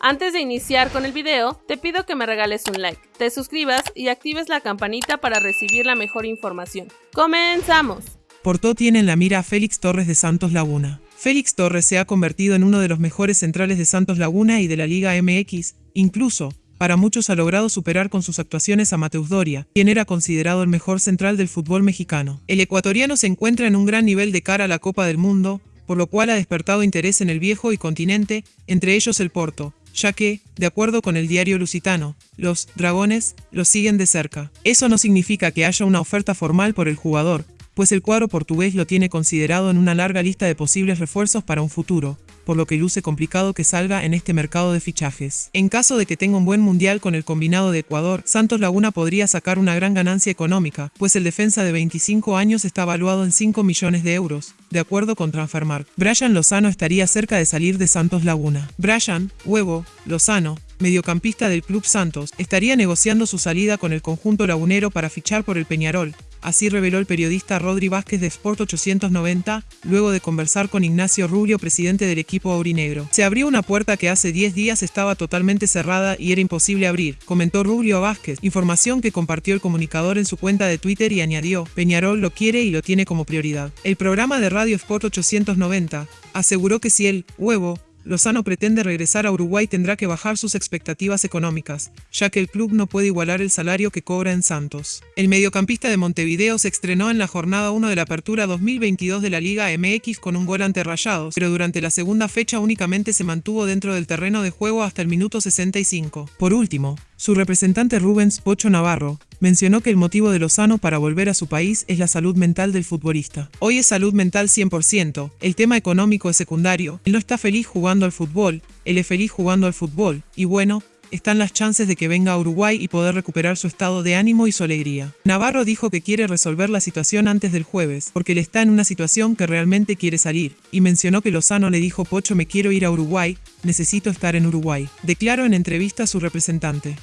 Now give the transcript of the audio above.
Antes de iniciar con el video, te pido que me regales un like, te suscribas y actives la campanita para recibir la mejor información. ¡Comenzamos! Porto tiene en la mira a Félix Torres de Santos Laguna. Félix Torres se ha convertido en uno de los mejores centrales de Santos Laguna y de la Liga MX, incluso, para muchos ha logrado superar con sus actuaciones a Mateus Doria, quien era considerado el mejor central del fútbol mexicano. El ecuatoriano se encuentra en un gran nivel de cara a la Copa del Mundo, por lo cual ha despertado interés en el viejo y continente, entre ellos el Porto, ya que, de acuerdo con el diario lusitano, los dragones lo siguen de cerca. Eso no significa que haya una oferta formal por el jugador, pues el cuadro portugués lo tiene considerado en una larga lista de posibles refuerzos para un futuro, por lo que luce complicado que salga en este mercado de fichajes. En caso de que tenga un buen mundial con el combinado de Ecuador, Santos Laguna podría sacar una gran ganancia económica, pues el defensa de 25 años está valuado en 5 millones de euros, de acuerdo con Transfermarkt. Brian Lozano estaría cerca de salir de Santos Laguna. Brian, Huevo, Lozano, mediocampista del Club Santos, estaría negociando su salida con el conjunto lagunero para fichar por el Peñarol, Así reveló el periodista Rodri Vázquez de Sport 890, luego de conversar con Ignacio Rubio, presidente del equipo aurinegro. Se abrió una puerta que hace 10 días estaba totalmente cerrada y era imposible abrir, comentó Rubio Vázquez, información que compartió el comunicador en su cuenta de Twitter y añadió, Peñarol lo quiere y lo tiene como prioridad. El programa de Radio Sport 890 aseguró que si el huevo Lozano pretende regresar a Uruguay tendrá que bajar sus expectativas económicas, ya que el club no puede igualar el salario que cobra en Santos. El mediocampista de Montevideo se estrenó en la jornada 1 de la apertura 2022 de la Liga MX con un gol ante Rayados, pero durante la segunda fecha únicamente se mantuvo dentro del terreno de juego hasta el minuto 65. Por último, su representante Rubens Pocho Navarro mencionó que el motivo de Lozano para volver a su país es la salud mental del futbolista. Hoy es salud mental 100%, el tema económico es secundario, él no está feliz jugando al fútbol, él es feliz jugando al fútbol, y bueno, están las chances de que venga a Uruguay y poder recuperar su estado de ánimo y su alegría. Navarro dijo que quiere resolver la situación antes del jueves, porque él está en una situación que realmente quiere salir, y mencionó que Lozano le dijo Pocho me quiero ir a Uruguay, necesito estar en Uruguay. Declaró en entrevista a su representante.